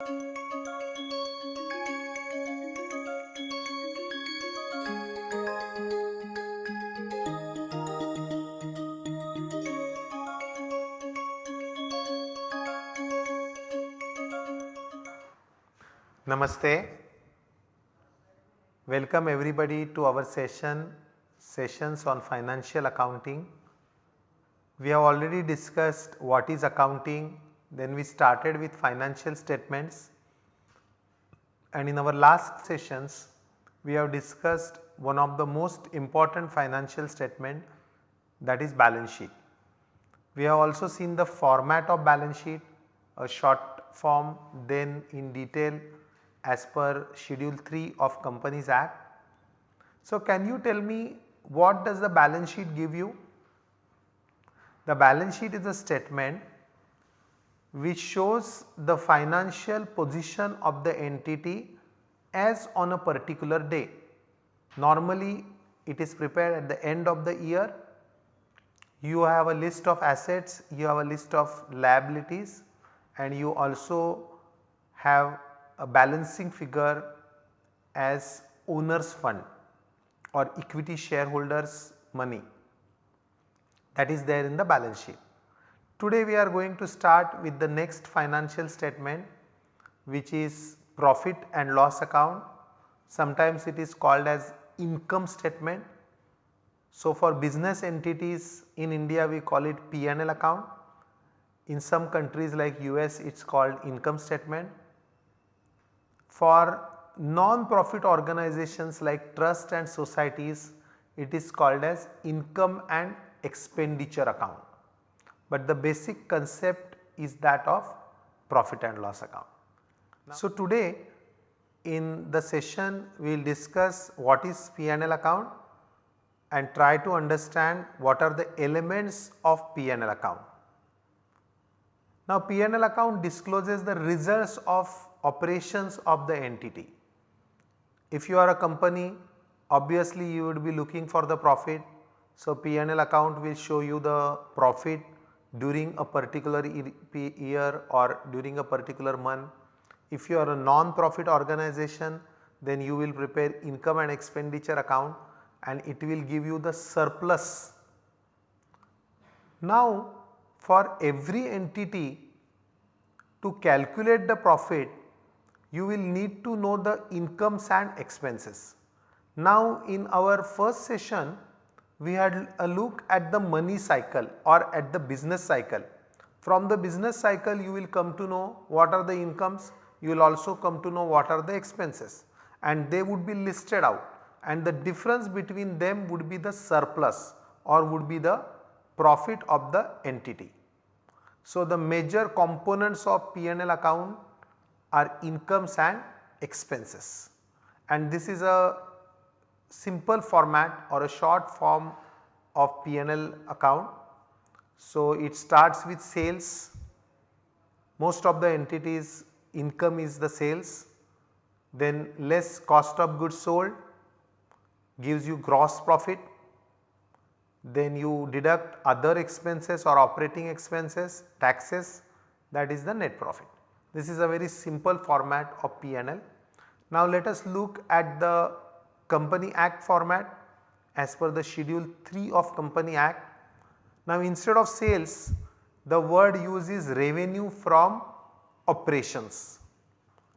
Namaste. Welcome everybody to our session, sessions on financial accounting. We have already discussed what is accounting, then we started with financial statements and in our last sessions we have discussed one of the most important financial statement that is balance sheet. We have also seen the format of balance sheet, a short form then in detail as per schedule 3 of companies act. So, can you tell me what does the balance sheet give you? The balance sheet is a statement which shows the financial position of the entity as on a particular day. Normally it is prepared at the end of the year. You have a list of assets, you have a list of liabilities and you also have a balancing figure as owners fund or equity shareholders money that is there in the balance sheet. Today we are going to start with the next financial statement which is profit and loss account. Sometimes it is called as income statement. So, for business entities in India we call it P&L account. In some countries like US it is called income statement. For non-profit organizations like trust and societies it is called as income and expenditure account but the basic concept is that of profit and loss account. So, today in the session we will discuss what is P&L account and try to understand what are the elements of P&L account. Now P&L account discloses the results of operations of the entity. If you are a company obviously you would be looking for the profit. So P&L account will show you the profit during a particular year or during a particular month. If you are a non-profit organization then you will prepare income and expenditure account and it will give you the surplus. Now for every entity to calculate the profit you will need to know the incomes and expenses. Now in our first session we had a look at the money cycle or at the business cycle. From the business cycle you will come to know what are the incomes, you will also come to know what are the expenses and they would be listed out and the difference between them would be the surplus or would be the profit of the entity. So, the major components of P&L account are incomes and expenses and this is a simple format or a short form of P&L account. So, it starts with sales, most of the entities income is the sales, then less cost of goods sold gives you gross profit, then you deduct other expenses or operating expenses, taxes that is the net profit. This is a very simple format of P&L. Now let us look at the company act format as per the schedule 3 of company act. Now instead of sales the word used is revenue from operations.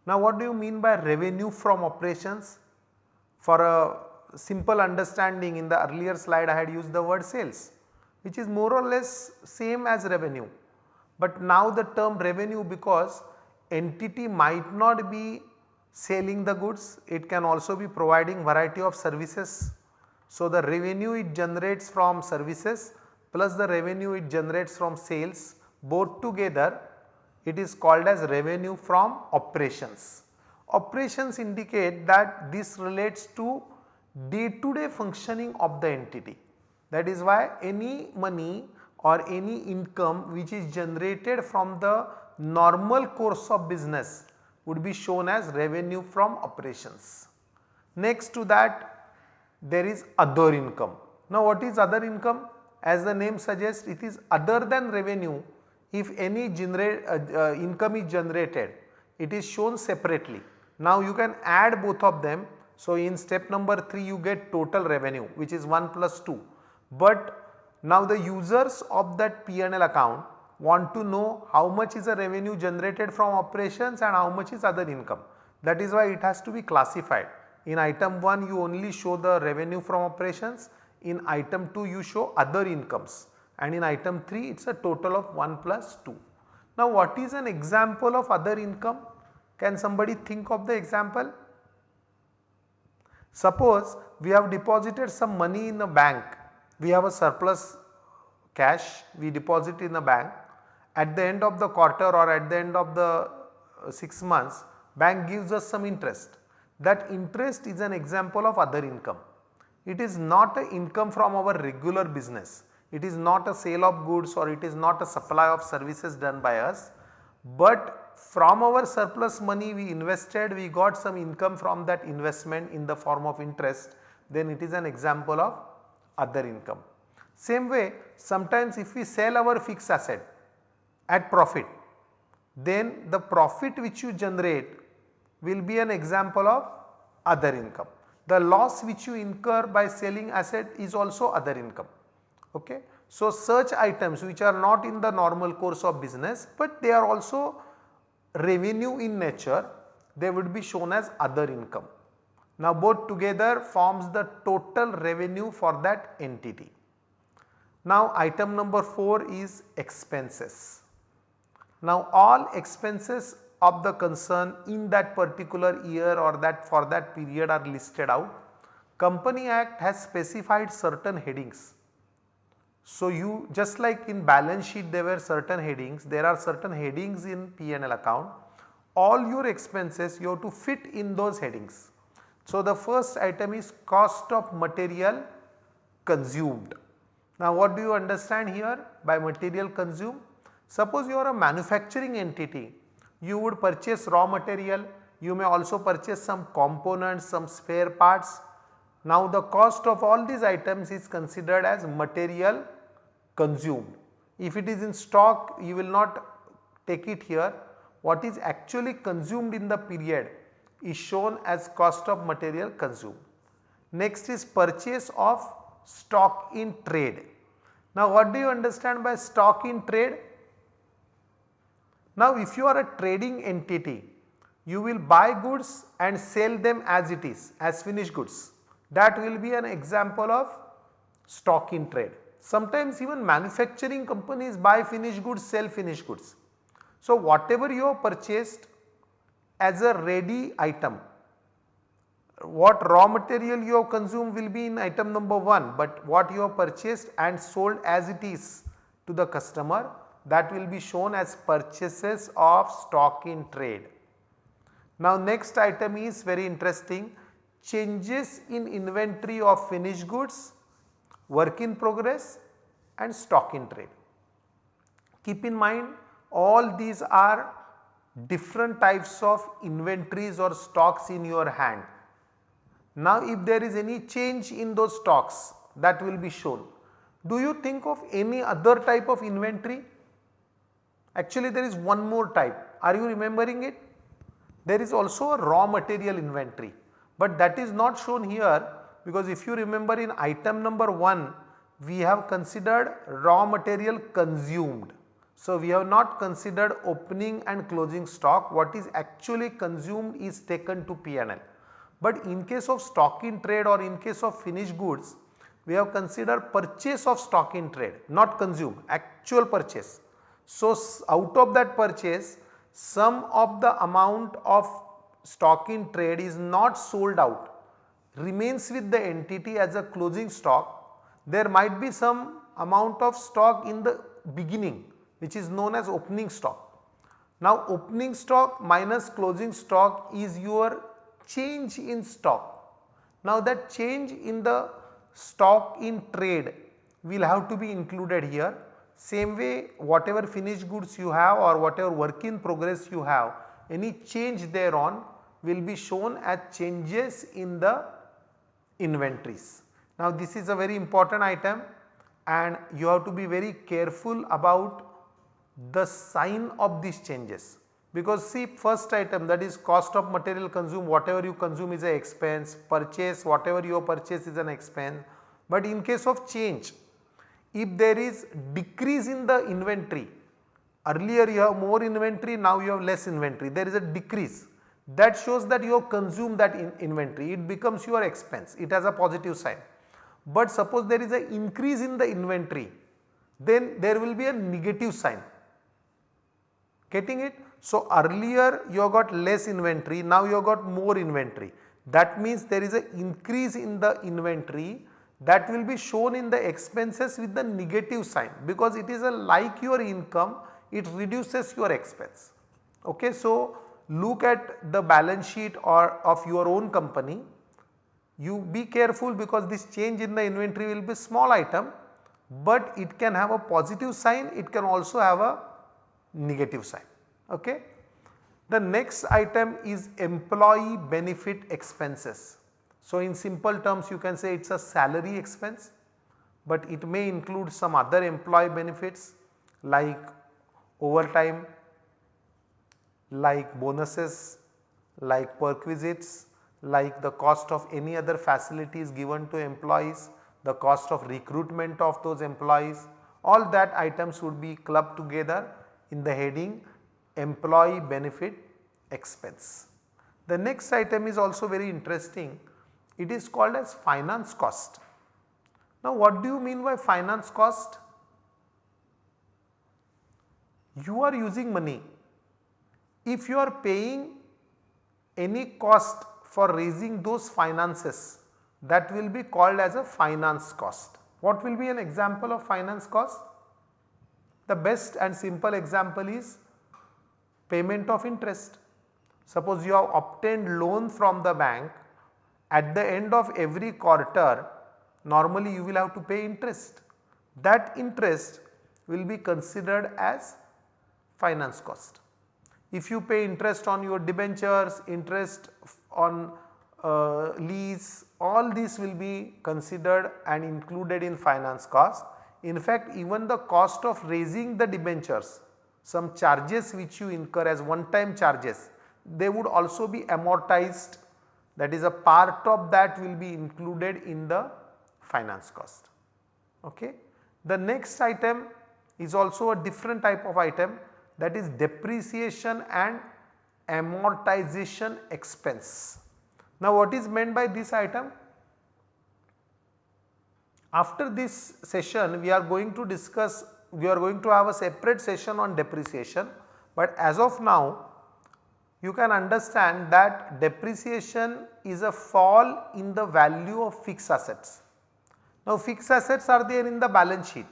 Now what do you mean by revenue from operations? For a simple understanding in the earlier slide I had used the word sales which is more or less same as revenue. But now the term revenue because entity might not be selling the goods, it can also be providing variety of services. So, the revenue it generates from services plus the revenue it generates from sales both together it is called as revenue from operations. Operations indicate that this relates to day to day functioning of the entity. That is why any money or any income which is generated from the normal course of business would be shown as revenue from operations. Next to that there is other income. Now what is other income? As the name suggests it is other than revenue if any generate uh, uh, income is generated it is shown separately. Now you can add both of them. So in step number 3 you get total revenue which is 1 plus 2. But now the users of that P&L account want to know how much is the revenue generated from operations and how much is other income. That is why it has to be classified. In item 1 you only show the revenue from operations, in item 2 you show other incomes and in item 3 it is a total of 1 plus 2. Now what is an example of other income? Can somebody think of the example? Suppose we have deposited some money in a bank, we have a surplus cash, we deposit in a bank. At the end of the quarter or at the end of the uh, 6 months, bank gives us some interest. That interest is an example of other income. It is not a income from our regular business. It is not a sale of goods or it is not a supply of services done by us, but from our surplus money we invested we got some income from that investment in the form of interest then it is an example of other income. Same way sometimes if we sell our fixed asset at profit then the profit which you generate will be an example of other income. The loss which you incur by selling asset is also other income. Okay. So, such items which are not in the normal course of business, but they are also revenue in nature they would be shown as other income. Now both together forms the total revenue for that entity. Now item number 4 is expenses. Now all expenses of the concern in that particular year or that for that period are listed out. Company Act has specified certain headings so, you just like in balance sheet there were certain headings, there are certain headings in P&L account. All your expenses you have to fit in those headings. So, the first item is cost of material consumed. Now, what do you understand here by material consumed? Suppose you are a manufacturing entity, you would purchase raw material, you may also purchase some components, some spare parts. Now, the cost of all these items is considered as material consumed. If it is in stock you will not take it here what is actually consumed in the period is shown as cost of material consumed. Next is purchase of stock in trade. Now what do you understand by stock in trade? Now if you are a trading entity you will buy goods and sell them as it is as finished goods that will be an example of stock in trade. Sometimes even manufacturing companies buy finished goods, sell finished goods. So, whatever you have purchased as a ready item, what raw material you have consumed will be in item number 1, but what you have purchased and sold as it is to the customer that will be shown as purchases of stock in trade. Now next item is very interesting changes in inventory of finished goods work in progress and stock in trade. Keep in mind all these are different types of inventories or stocks in your hand. Now if there is any change in those stocks that will be shown. Do you think of any other type of inventory? Actually there is one more type. Are you remembering it? There is also a raw material inventory, but that is not shown here because if you remember in item number 1 we have considered raw material consumed. So, we have not considered opening and closing stock what is actually consumed is taken to P&L. But in case of stock in trade or in case of finished goods we have considered purchase of stock in trade not consumed actual purchase. So, out of that purchase some of the amount of stock in trade is not sold out remains with the entity as a closing stock, there might be some amount of stock in the beginning which is known as opening stock. Now opening stock minus closing stock is your change in stock. Now that change in the stock in trade will have to be included here. Same way whatever finished goods you have or whatever work in progress you have any change thereon will be shown as changes in the inventories. Now this is a very important item and you have to be very careful about the sign of these changes. because see first item that is cost of material consumed whatever you consume is a expense purchase whatever you purchase is an expense but in case of change if there is decrease in the inventory earlier you have more inventory now you have less inventory. There is a decrease. That shows that you have consumed that in inventory. It becomes your expense. It has a positive sign. But suppose there is an increase in the inventory then there will be a negative sign. Getting it. So, earlier you have got less inventory now you have got more inventory. That means there is an increase in the inventory that will be shown in the expenses with the negative sign because it is a like your income it reduces your expense. Okay. So, look at the balance sheet or of your own company you be careful because this change in the inventory will be small item but it can have a positive sign it can also have a negative sign. Okay. The next item is employee benefit expenses. So, in simple terms you can say it is a salary expense, but it may include some other employee benefits like overtime, like bonuses, like perquisites, like the cost of any other facilities given to employees, the cost of recruitment of those employees, all that items would be clubbed together in the heading employee benefit expense. The next item is also very interesting, it is called as finance cost. Now what do you mean by finance cost? You are using money, if you are paying any cost for raising those finances that will be called as a finance cost. What will be an example of finance cost? The best and simple example is payment of interest. Suppose you have obtained loan from the bank at the end of every quarter normally you will have to pay interest. That interest will be considered as finance cost. If you pay interest on your debentures, interest on uh, lease, all these will be considered and included in finance cost. In fact, even the cost of raising the debentures, some charges which you incur as one time charges, they would also be amortized that is a part of that will be included in the finance cost. Okay. The next item is also a different type of item that is depreciation and amortization expense. Now what is meant by this item? After this session we are going to discuss, we are going to have a separate session on depreciation, but as of now you can understand that depreciation is a fall in the value of fixed assets. Now fixed assets are there in the balance sheet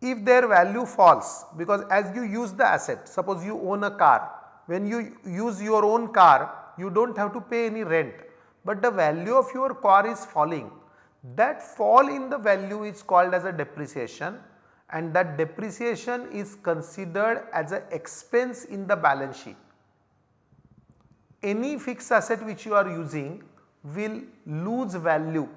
if their value falls because as you use the asset suppose you own a car when you use your own car you do not have to pay any rent but the value of your car is falling that fall in the value is called as a depreciation and that depreciation is considered as an expense in the balance sheet. Any fixed asset which you are using will lose value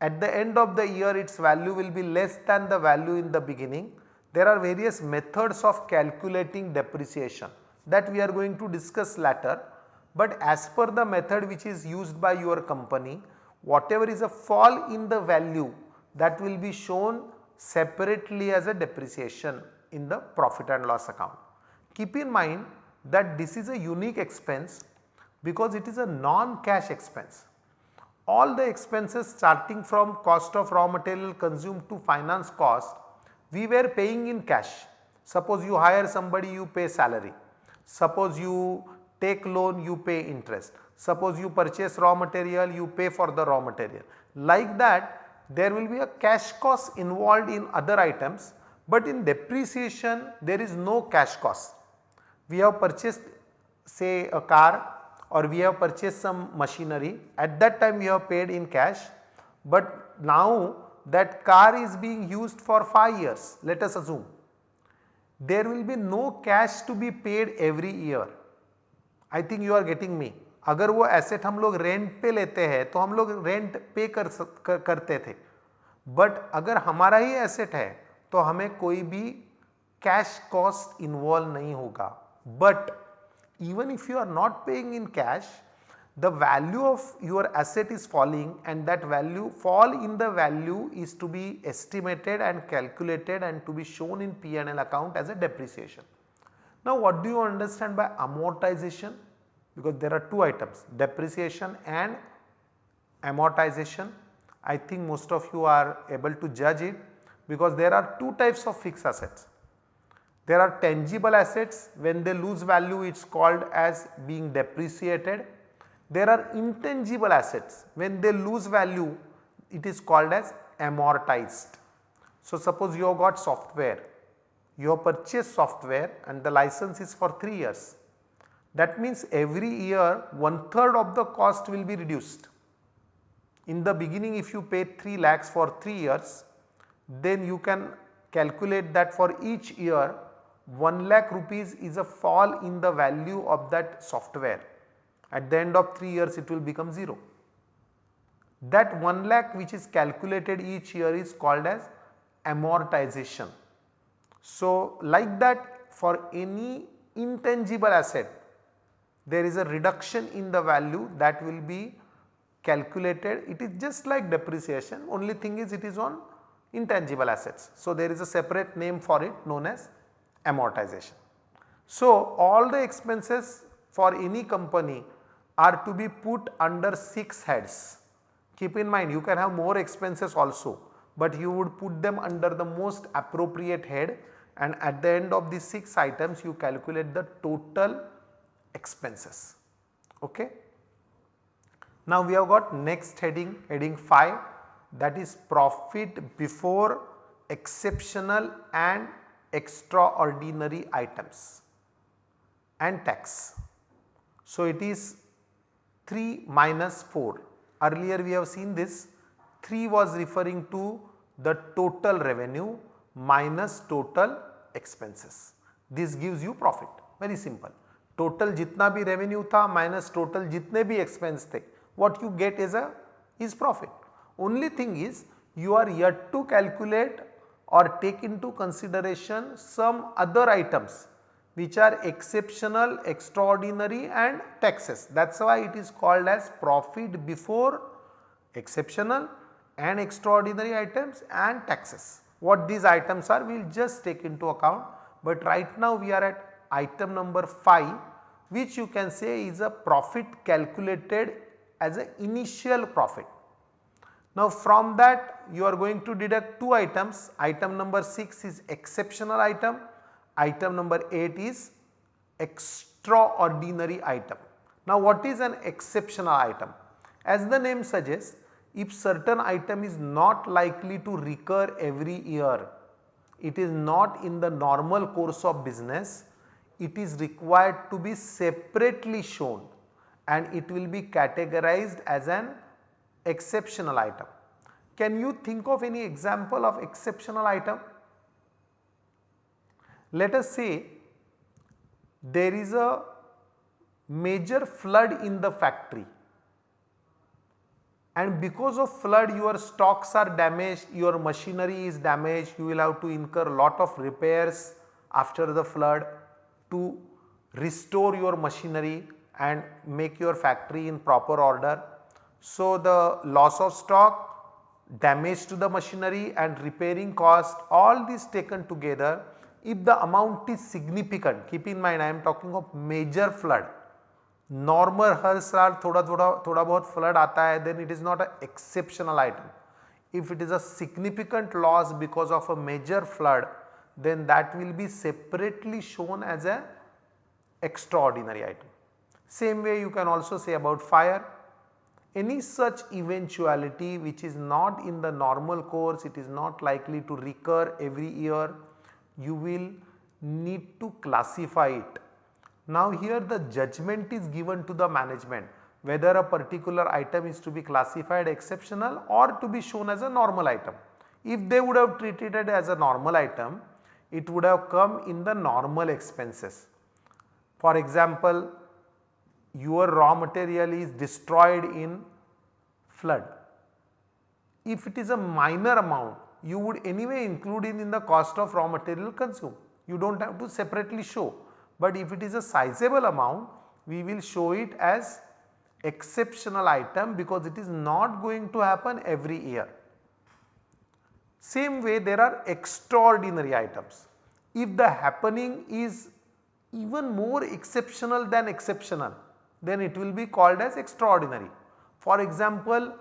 at the end of the year its value will be less than the value in the beginning. There are various methods of calculating depreciation that we are going to discuss later. But as per the method which is used by your company, whatever is a fall in the value that will be shown separately as a depreciation in the profit and loss account. Keep in mind that this is a unique expense because it is a non-cash expense all the expenses starting from cost of raw material consumed to finance cost we were paying in cash. Suppose you hire somebody you pay salary, suppose you take loan you pay interest, suppose you purchase raw material you pay for the raw material. Like that there will be a cash cost involved in other items but in depreciation there is no cash cost. We have purchased say a car or we have purchased some machinery at that time we have paid in cash but now that car is being used for 5 years let us assume there will be no cash to be paid every year I think you are getting me अगर वो asset हम लोग rent पे लेते हैं तो हम लोग रेंट पे कर, कर करते थे बट अगर हमारा ही एसेट है तो हमें कोई भी कैश कॉस्ट इन्वॉल्व नहीं होगा but even if you are not paying in cash the value of your asset is falling and that value fall in the value is to be estimated and calculated and to be shown in P&L account as a depreciation. Now what do you understand by amortization? Because there are two items depreciation and amortization. I think most of you are able to judge it because there are two types of fixed assets. There are tangible assets when they lose value it is called as being depreciated. There are intangible assets when they lose value it is called as amortized. So suppose you have got software, you have purchased software and the license is for 3 years. That means every year one third of the cost will be reduced. In the beginning if you pay 3 lakhs for 3 years then you can calculate that for each year 1 lakh rupees is a fall in the value of that software. At the end of 3 years it will become 0. That 1 lakh which is calculated each year is called as amortization. So, like that for any intangible asset there is a reduction in the value that will be calculated it is just like depreciation only thing is it is on intangible assets. So, there is a separate name for it known as amortization. So, all the expenses for any company are to be put under 6 heads. Keep in mind you can have more expenses also, but you would put them under the most appropriate head and at the end of these 6 items you calculate the total expenses. Okay. Now we have got next heading, heading 5 that is profit before exceptional and extraordinary items and tax. So, it is 3 minus 4 earlier we have seen this 3 was referring to the total revenue minus total expenses. This gives you profit very simple. Total जितना भी revenue था minus total जितने भी expense थे what you get is a is profit. Only thing is you are yet to calculate or take into consideration some other items which are exceptional, extraordinary and taxes. That is why it is called as profit before exceptional and extraordinary items and taxes. What these items are we will just take into account, but right now we are at item number 5 which you can say is a profit calculated as an initial profit. Now from that you are going to deduct two items, item number 6 is exceptional item, item number 8 is extraordinary item. Now what is an exceptional item? As the name suggests if certain item is not likely to recur every year, it is not in the normal course of business, it is required to be separately shown and it will be categorized as an exceptional item. Can you think of any example of exceptional item? Let us say there is a major flood in the factory and because of flood your stocks are damaged, your machinery is damaged, you will have to incur lot of repairs after the flood to restore your machinery and make your factory in proper order. So, the loss of stock, damage to the machinery and repairing cost all these taken together if the amount is significant keep in mind I am talking of major flood normal हर साल थोड़ा थोड़ा थोड़ा बहुत flood आता है then it is not an exceptional item. If it is a significant loss because of a major flood then that will be separately shown as a extraordinary item. Same way you can also say about fire any such eventuality which is not in the normal course, it is not likely to recur every year, you will need to classify it. Now here the judgment is given to the management whether a particular item is to be classified exceptional or to be shown as a normal item. If they would have treated it as a normal item, it would have come in the normal expenses. For example, your raw material is destroyed in flood. If it is a minor amount you would anyway include it in the cost of raw material consumed. You do not have to separately show. but if it is a sizable amount we will show it as exceptional item because it is not going to happen every year. Same way there are extraordinary items. If the happening is even more exceptional than exceptional then it will be called as extraordinary. For example,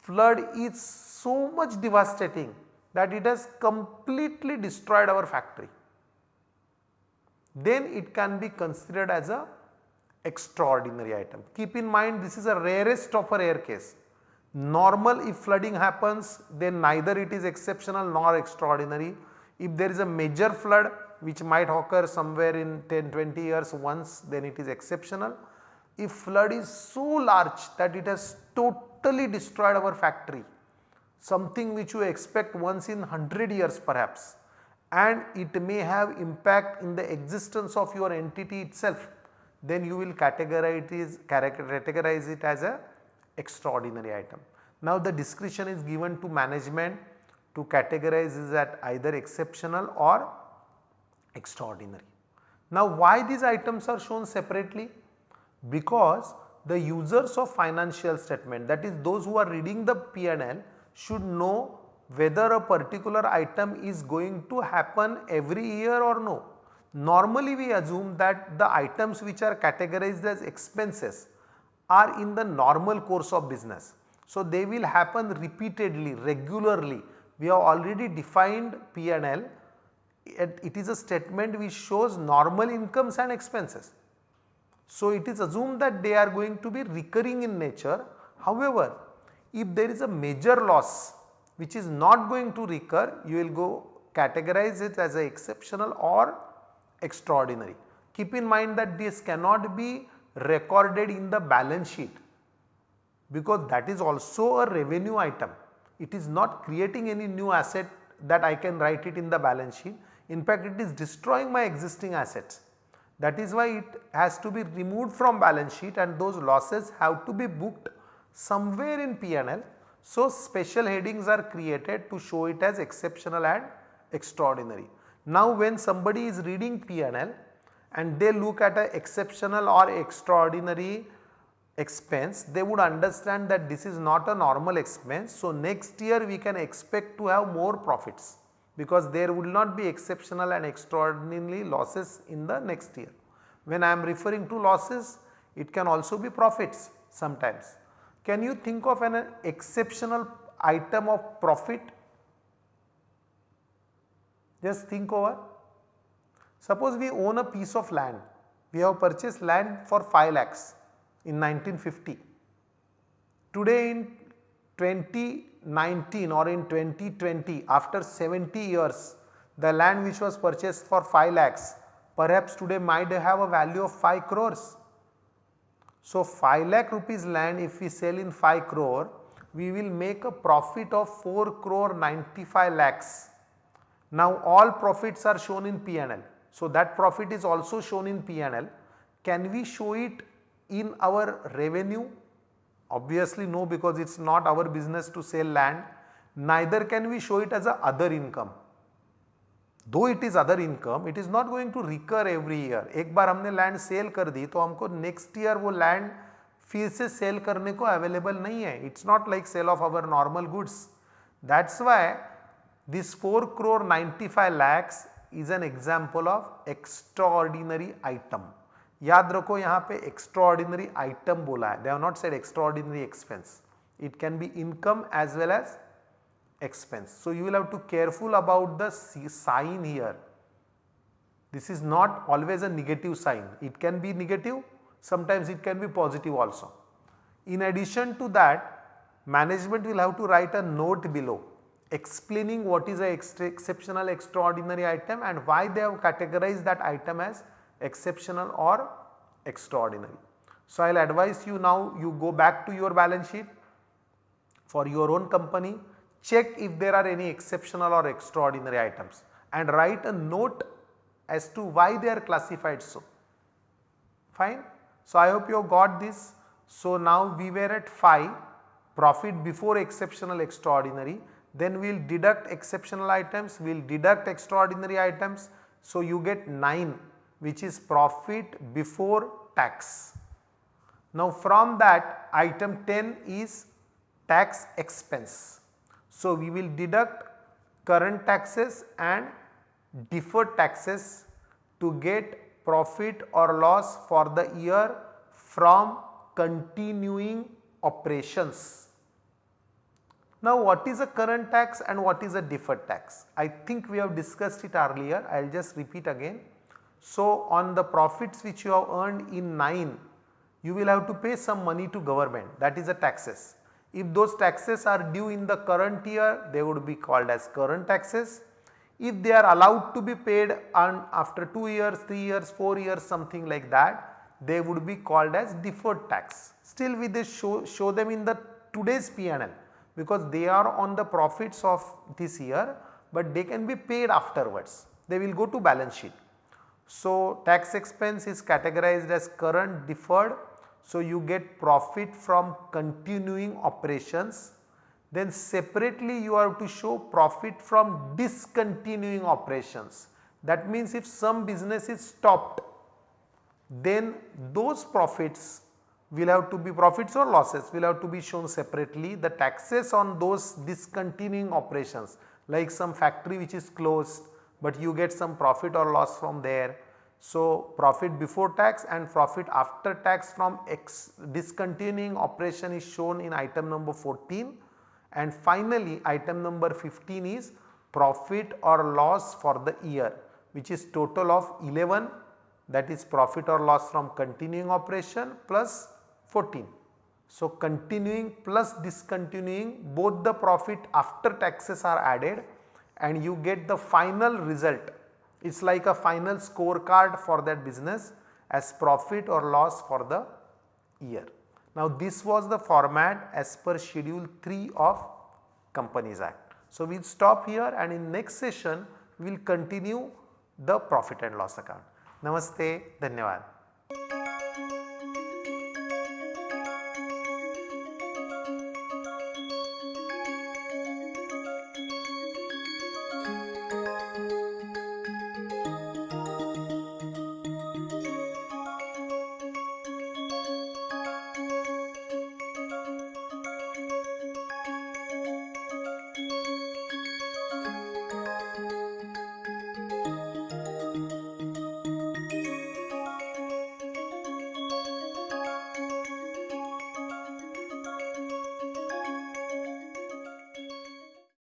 flood is so much devastating that it has completely destroyed our factory. Then it can be considered as a extraordinary item. Keep in mind this is a rarest of a rare case. Normal if flooding happens then neither it is exceptional nor extraordinary. If there is a major flood which might occur somewhere in 10 20 years once then it is exceptional. If flood is so large that it has totally destroyed our factory something which you expect once in 100 years perhaps and it may have impact in the existence of your entity itself then you will categorize it, as a extraordinary item. Now the discretion is given to management to categorize is at either exceptional or extraordinary. Now why these items are shown separately? Because the users of financial statement that is those who are reading the P&L should know whether a particular item is going to happen every year or no. Normally we assume that the items which are categorized as expenses are in the normal course of business. So, they will happen repeatedly, regularly. We have already defined P&L, it is a statement which shows normal incomes and expenses. So, it is assumed that they are going to be recurring in nature. However, if there is a major loss which is not going to recur, you will go categorize it as a exceptional or extraordinary. Keep in mind that this cannot be recorded in the balance sheet because that is also a revenue item. It is not creating any new asset that I can write it in the balance sheet. In fact, it is destroying my existing assets. That is why it has to be removed from balance sheet and those losses have to be booked somewhere in P&L. So, special headings are created to show it as exceptional and extraordinary. Now when somebody is reading P&L and they look at a exceptional or extraordinary expense, they would understand that this is not a normal expense. So next year we can expect to have more profits because there will not be exceptional and extraordinary losses in the next year. When I am referring to losses, it can also be profits sometimes. Can you think of an exceptional item of profit just think over. Suppose we own a piece of land, we have purchased land for 5 lakhs in 1950. Today in 2019 or in 2020 after 70 years the land which was purchased for 5 lakhs perhaps today might have a value of 5 crores. So 5 lakh rupees land if we sell in 5 crore we will make a profit of 4 crore 95 lakhs now all profits are shown in P&L. So that profit is also shown in P&L. Can we show it in our revenue? Obviously no because it is not our business to sell land. Neither can we show it as a other income. Though it is other income, it is not going to recur every year. एक बार हमने land sale कर दी तो हमको next year वो land फिर से sell करने को available नहीं है. It's not like sale of our normal goods. That's why this 4 crore 95 lakhs is an example of extraordinary item. याद रखो यहाँ पे extraordinary item बोला है, they have not said extraordinary expense. It can be income as well as expense. So you will have to careful about the sign here. This is not always a negative sign, it can be negative, sometimes it can be positive also. In addition to that, management will have to write a note below explaining what is a exceptional extraordinary item and why they have categorized that item as exceptional or extraordinary. So, I will advise you now you go back to your balance sheet for your own company check if there are any exceptional or extraordinary items and write a note as to why they are classified so. Fine. So, I hope you have got this. So, now we were at 5 profit before exceptional extraordinary then we will deduct exceptional items, we will deduct extraordinary items. So, you get 9 which is profit before tax. Now from that item 10 is tax expense. So we will deduct current taxes and deferred taxes to get profit or loss for the year from continuing operations. Now what is a current tax and what is a deferred tax? I think we have discussed it earlier, I will just repeat again. So on the profits which you have earned in 9, you will have to pay some money to government that is the taxes. If those taxes are due in the current year, they would be called as current taxes. If they are allowed to be paid on after 2 years, 3 years, 4 years something like that, they would be called as deferred tax. Still we show, show them in the today's PNL because they are on the profits of this year, but they can be paid afterwards. They will go to balance sheet. So, tax expense is categorized as current deferred. So, you get profit from continuing operations. Then separately you have to show profit from discontinuing operations. That means if some business is stopped, then those profits will have to be profits or losses will have to be shown separately. The taxes on those discontinuing operations like some factory which is closed but you get some profit or loss from there. So, profit before tax and profit after tax from X discontinuing operation is shown in item number 14 and finally item number 15 is profit or loss for the year which is total of 11 that is profit or loss from continuing operation plus 14. So, continuing plus discontinuing both the profit after taxes are added and you get the final result. It is like a final scorecard for that business as profit or loss for the year. Now, this was the format as per schedule 3 of Companies Act. So, we will stop here and in next session we will continue the profit and loss account. Namaste, Dhanyavad.